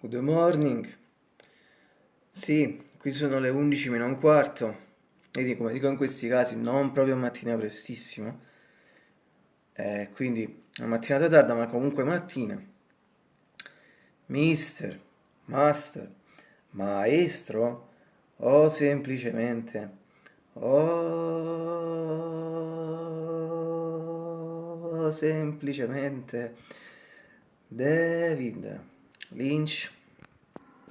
Good morning. Sì, qui sono le 11 meno un quarto. Vedi, come dico in questi casi, non proprio mattina prestissimo. Eh, quindi una mattinata tarda, ma comunque mattina. Mister, master, maestro o semplicemente o semplicemente David. Lynch.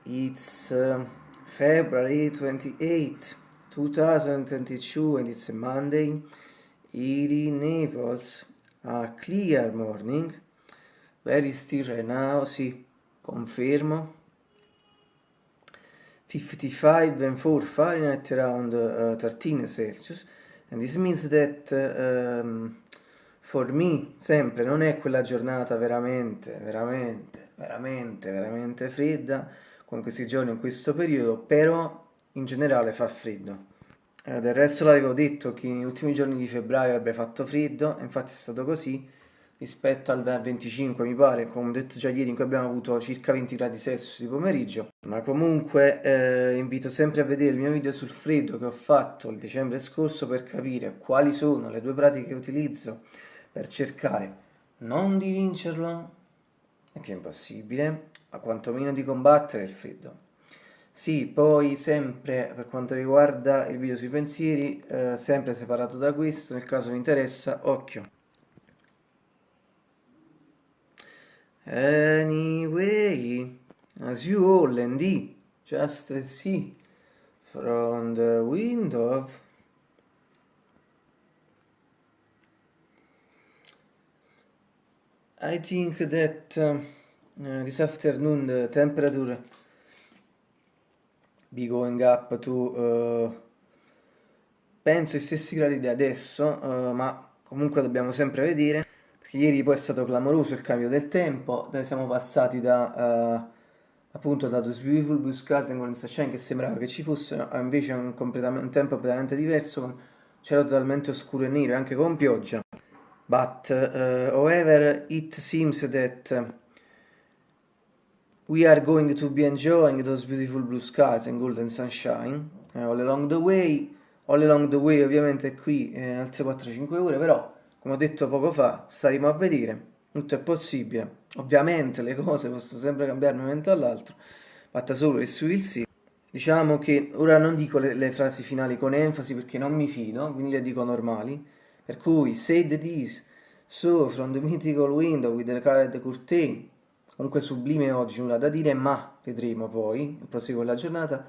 It's uh, February 28, 2022 and it's a Monday. It in Naples, a clear morning. Very still right now, sì, confermo. 55 and 4 Fahrenheit around uh, 13 Celsius and this means that uh, um, for me sempre non è quella giornata veramente, veramente veramente, veramente fredda con questi giorni in questo periodo, però in generale fa freddo. Eh, del resto l'avevo detto che negli ultimi giorni di febbraio avrebbe fatto freddo, infatti è stato così, rispetto al 25 mi pare, come ho detto già ieri in cui abbiamo avuto circa 20 gradi Celsius di pomeriggio, ma comunque eh, invito sempre a vedere il mio video sul freddo che ho fatto il dicembre scorso per capire quali sono le due pratiche che utilizzo per cercare non di vincerlo, che è impossibile, ma quantomeno di combattere il freddo. Sì, poi sempre per quanto riguarda il video sui pensieri, eh, sempre separato da questo, nel caso vi interessa, occhio. Anyway, as you all and just see from the window, I think that uh, this afternoon the temperature. Be going up to uh, penso i stessi gradi di adesso uh, ma comunque dobbiamo sempre vedere perché ieri poi è stato clamoroso il cambio del tempo. Noi siamo passati da appunto da Those Beautiful Blue Skies and Golden Sunshine che sembrava che ci fosse a invece un, un tempo completamente diverso c'era totalmente oscuro e nero anche con pioggia. But uh, however it seems that we are going to be enjoying those beautiful blue skies and golden sunshine uh, all along the way. All along the way ovviamente qui eh, altre 4-5 ore però come ho detto poco fa staremo a vedere. Tutto è possibile. Ovviamente le cose possono sempre cambiare da un momento all'altro. Fatta solo il su il sì. Diciamo che ora non dico le, le frasi finali con enfasi perché non mi fido quindi le dico normali. Per cui said this, so from the mythical window with the colored curtain, comunque sublime oggi, nulla da dire, ma vedremo poi, proseguo la giornata,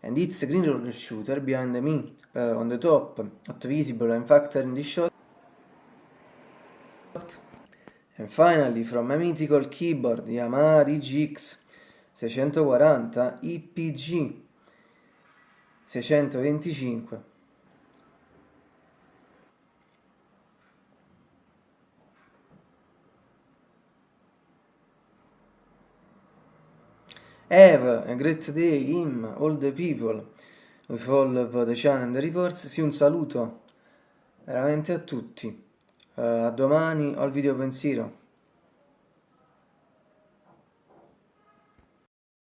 and it's green roller shooter behind me, uh, on the top, not visible and factor in the shot, and finally from a mythical keyboard Yamaha DGX 640 IPG 625 Have a great day, him, all the people, with all of the channel and the reports. Sì, un saluto veramente a tutti. Uh, a domani al video pensiero.